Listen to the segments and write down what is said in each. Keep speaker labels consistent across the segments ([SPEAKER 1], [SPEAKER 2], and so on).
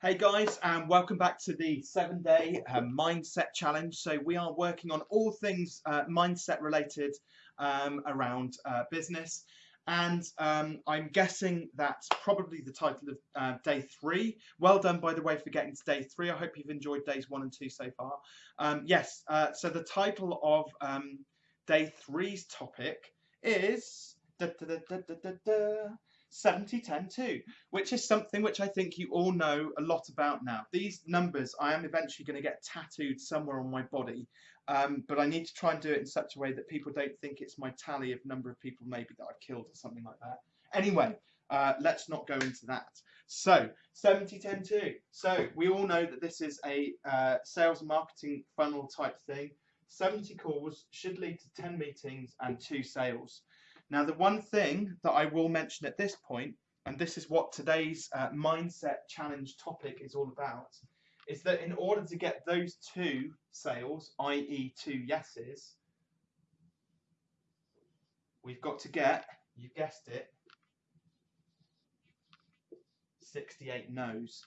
[SPEAKER 1] Hey guys, and welcome back to the seven day uh, mindset challenge. So, we are working on all things uh, mindset related um, around uh, business. And um, I'm guessing that's probably the title of uh, day three. Well done, by the way, for getting to day three. I hope you've enjoyed days one and two so far. Um, yes, uh, so the title of um, day three's topic is. Da, da, da, 70 10 2 which is something which I think you all know a lot about now. These numbers I am eventually going to get tattooed somewhere on my body um, but I need to try and do it in such a way that people don't think it's my tally of number of people maybe that I've killed or something like that. Anyway uh, let's not go into that. So 70 10 2 so we all know that this is a uh, sales marketing funnel type thing. 70 calls should lead to 10 meetings and 2 sales now, the one thing that I will mention at this point, and this is what today's uh, mindset challenge topic is all about, is that in order to get those two sales, i.e., two yeses, we've got to get, you guessed it, 68 no's.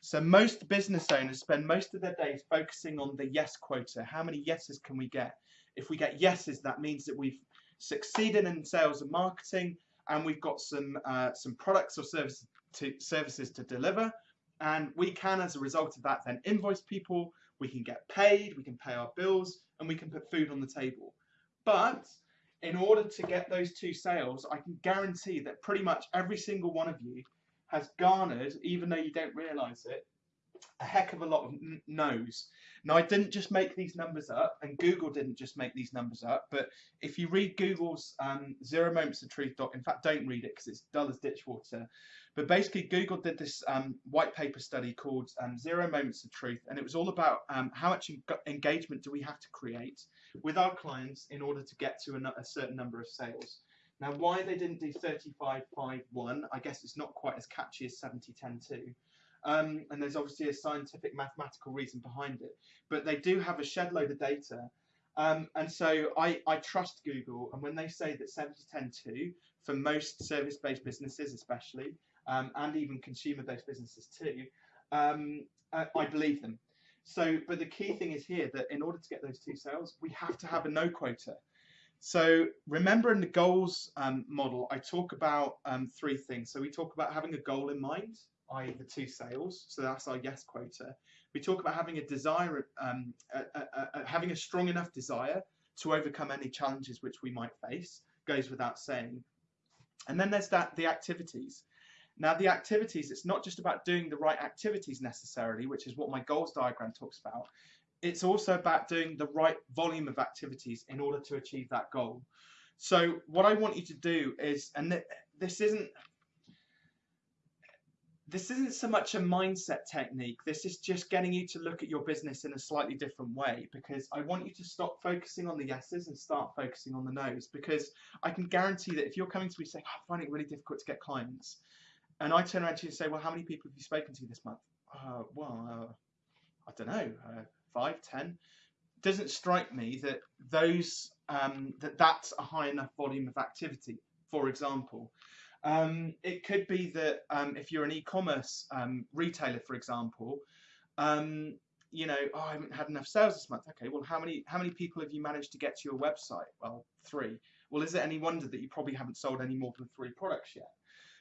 [SPEAKER 1] So most business owners spend most of their days focusing on the yes quota. How many yeses can we get? If we get yeses, that means that we've succeeding in sales and marketing, and we've got some uh, some products or services to, services to deliver, and we can, as a result of that, then invoice people. We can get paid, we can pay our bills, and we can put food on the table. But in order to get those two sales, I can guarantee that pretty much every single one of you has garnered, even though you don't realize it, a heck of a lot of no's. Now, I didn't just make these numbers up, and Google didn't just make these numbers up, but if you read Google's um, Zero Moments of Truth doc, in fact, don't read it because it's dull as ditch water. But basically, Google did this um, white paper study called um, Zero Moments of Truth, and it was all about um, how much engagement do we have to create with our clients in order to get to a, a certain number of sales. Now, why they didn't do 35, 5, 1, I guess it's not quite as catchy as 70, 10, 2 um, and there's obviously a scientific mathematical reason behind it. But they do have a shed load of data. Um, and so I, I trust Google, and when they say that 70 10 2 for most service based businesses, especially, um, and even consumer based businesses too, um, I, I believe them. So, but the key thing is here that in order to get those two sales, we have to have a no quota. So remember in the goals um, model, I talk about um, three things. So we talk about having a goal in mind, i.e. the two sales, so that's our yes quota. We talk about having a desire, um, having a strong enough desire to overcome any challenges which we might face, goes without saying. And then there's that the activities. Now the activities, it's not just about doing the right activities necessarily, which is what my goals diagram talks about. It's also about doing the right volume of activities in order to achieve that goal. So what I want you to do is, and th this isn't this isn't so much a mindset technique. This is just getting you to look at your business in a slightly different way because I want you to stop focusing on the yeses and start focusing on the nos because I can guarantee that if you're coming to me saying, oh, I find it really difficult to get clients, and I turn around to you and say, well, how many people have you spoken to this month? Uh, well, uh, I don't know, uh, five, ten. Doesn't strike me that those um, that that's a high enough volume of activity. For example, um, it could be that um, if you're an e-commerce um, retailer, for example, um, you know, oh, I haven't had enough sales this month. Okay, well, how many how many people have you managed to get to your website? Well, three. Well, is it any wonder that you probably haven't sold any more than three products yet?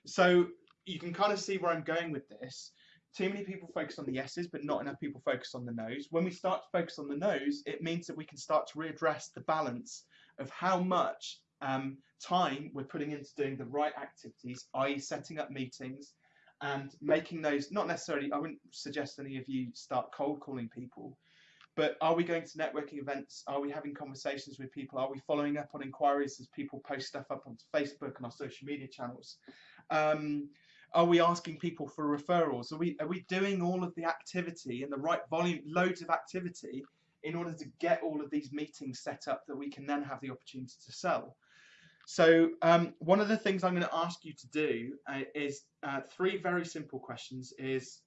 [SPEAKER 1] So you can kind of see where I'm going with this. Too many people focus on the yeses, but not enough people focus on the nos. When we start to focus on the nos, it means that we can start to readdress the balance of how much um, time we're putting into doing the right activities, i.e. setting up meetings and making those, not necessarily, I wouldn't suggest any of you start cold calling people, but are we going to networking events? Are we having conversations with people? Are we following up on inquiries as people post stuff up on Facebook and our social media channels? Um, are we asking people for referrals? Are we are we doing all of the activity and the right volume, loads of activity in order to get all of these meetings set up that we can then have the opportunity to sell? So um, one of the things I'm going to ask you to do uh, is uh, three very simple questions is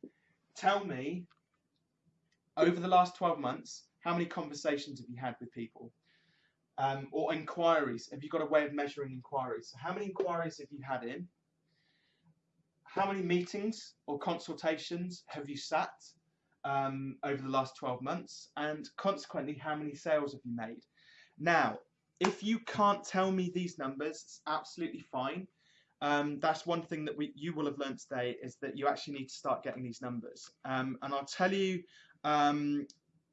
[SPEAKER 1] tell me over the last 12 months how many conversations have you had with people um, or inquiries have you got a way of measuring inquiries so how many inquiries have you had in how many meetings or consultations have you sat um, over the last 12 months? And consequently, how many sales have you made? Now, if you can't tell me these numbers, it's absolutely fine. Um, that's one thing that we, you will have learned today is that you actually need to start getting these numbers. Um, and I'll tell you, um,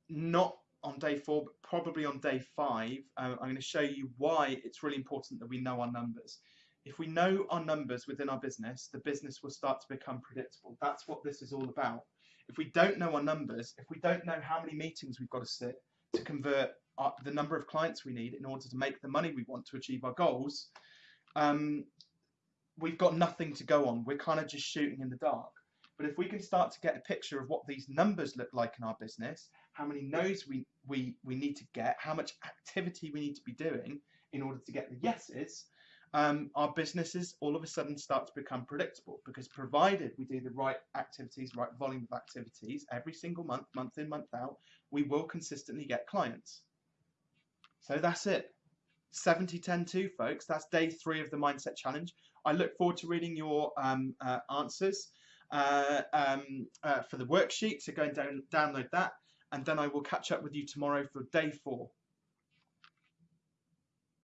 [SPEAKER 1] not on day four, but probably on day five, uh, I'm going to show you why it's really important that we know our numbers. If we know our numbers within our business, the business will start to become predictable. That's what this is all about. If we don't know our numbers, if we don't know how many meetings we've got to sit to convert our, the number of clients we need in order to make the money we want to achieve our goals, um, we've got nothing to go on. We're kind of just shooting in the dark. But if we can start to get a picture of what these numbers look like in our business, how many no's we, we, we need to get, how much activity we need to be doing in order to get the yeses, um, our businesses all of a sudden start to become predictable because provided we do the right activities, right volume of activities every single month, month in, month out, we will consistently get clients. So that's it. 70 10 2 folks. That's day three of the mindset challenge. I look forward to reading your um, uh, answers uh, um, uh, for the worksheet so go and down, download that. And then i will catch up with you tomorrow for day four